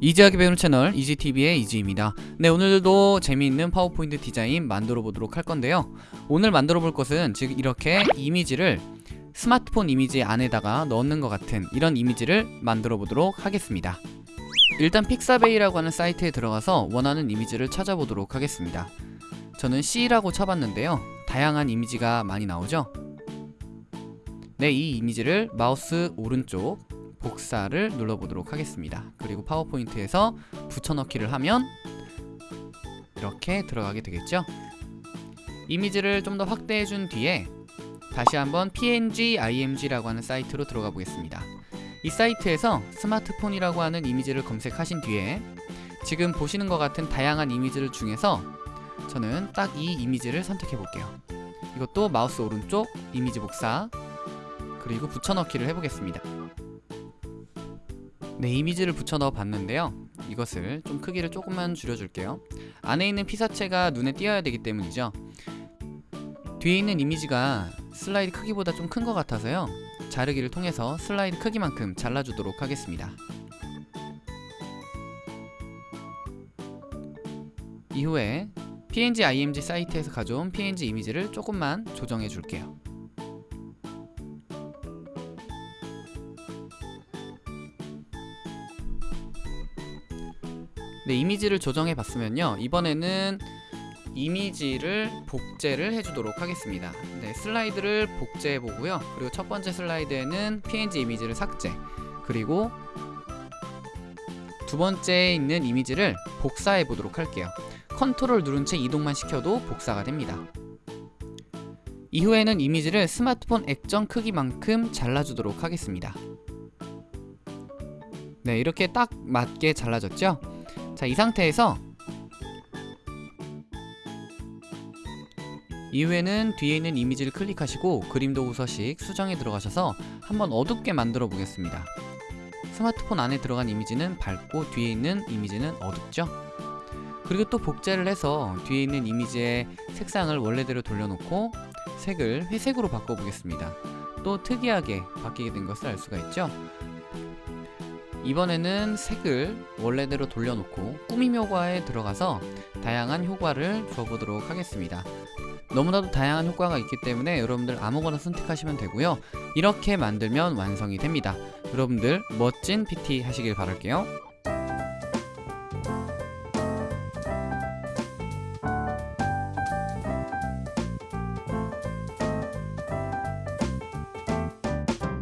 easy하게 배우는 채널 이지TV의 이지입니다. 네 오늘도 재미있는 파워포인트 디자인 만들어 보도록 할 건데요. 오늘 만들어 볼 것은 지금 이렇게 이미지를 스마트폰 이미지 안에다가 넣는 것 같은 이런 이미지를 만들어 보도록 하겠습니다. 일단 픽사베이라고 하는 사이트에 들어가서 원하는 이미지를 찾아보도록 하겠습니다. 저는 C라고 쳐봤는데요. 다양한 이미지가 많이 나오죠? 네 이 이미지를 마우스 오른쪽 복사를 눌러보도록 하겠습니다. 그리고 파워포인트에서 붙여넣기를 하면 이렇게 들어가게 되겠죠? 이미지를 좀 더 확대해 준 뒤에 다시 한번 png img라고 하는 사이트로 들어가 보겠습니다. 이 사이트에서 스마트폰이라고 하는 이미지를 검색하신 뒤에 지금 보시는 것 같은 다양한 이미지를 중에서 저는 딱 이 이미지를 선택해 볼게요. 이것도 마우스 오른쪽 이미지 복사 그리고 붙여넣기를 해보겠습니다. 네 이미지를 붙여 넣어 봤는데요. 이것을 좀 크기를 조금만 줄여줄게요. 안에 있는 피사체가 눈에 띄어야 되기 때문이죠. 뒤에 있는 이미지가 슬라이드 크기보다 좀 큰 것 같아서요. 자르기를 통해서 슬라이드 크기만큼 잘라주도록 하겠습니다. 이후에 png img 사이트에서 가져온 png 이미지를 조금만 조정해 줄게요 네, 이미지를 조정해 봤으면요. 이번에는 이미지를 복제를 해주도록 하겠습니다. 네, 슬라이드를 복제해 보고요. 그리고 첫 번째 슬라이드에는 png 이미지를 삭제. 그리고 두 번째에 있는 이미지를 복사해 보도록 할게요. 컨트롤 누른 채 이동만 시켜도 복사가 됩니다. 이후에는 이미지를 스마트폰 액정 크기만큼 잘라주도록 하겠습니다. 네 이렇게 딱 맞게 잘라졌죠 자, 이 상태에서 이후에는 뒤에 있는 이미지를 클릭하시고 그림 도구 서식 수정에 들어가셔서 한번 어둡게 만들어 보겠습니다. 스마트폰 안에 들어간 이미지는 밝고 뒤에 있는 이미지는 어둡죠? 그리고 또 복제를 해서 뒤에 있는 이미지의 색상을 원래대로 돌려놓고 색을 회색으로 바꿔보겠습니다. 또 특이하게 바뀌게 된 것을 알 수가 있죠? 이번에는 색을 원래대로 돌려놓고 꾸밈 효과에 들어가서 다양한 효과를 줘보도록 하겠습니다. 너무나도 다양한 효과가 있기 때문에 여러분들 아무거나 선택하시면 되고요. 이렇게 만들면 완성이 됩니다. 여러분들 멋진 PT 하시길 바랄게요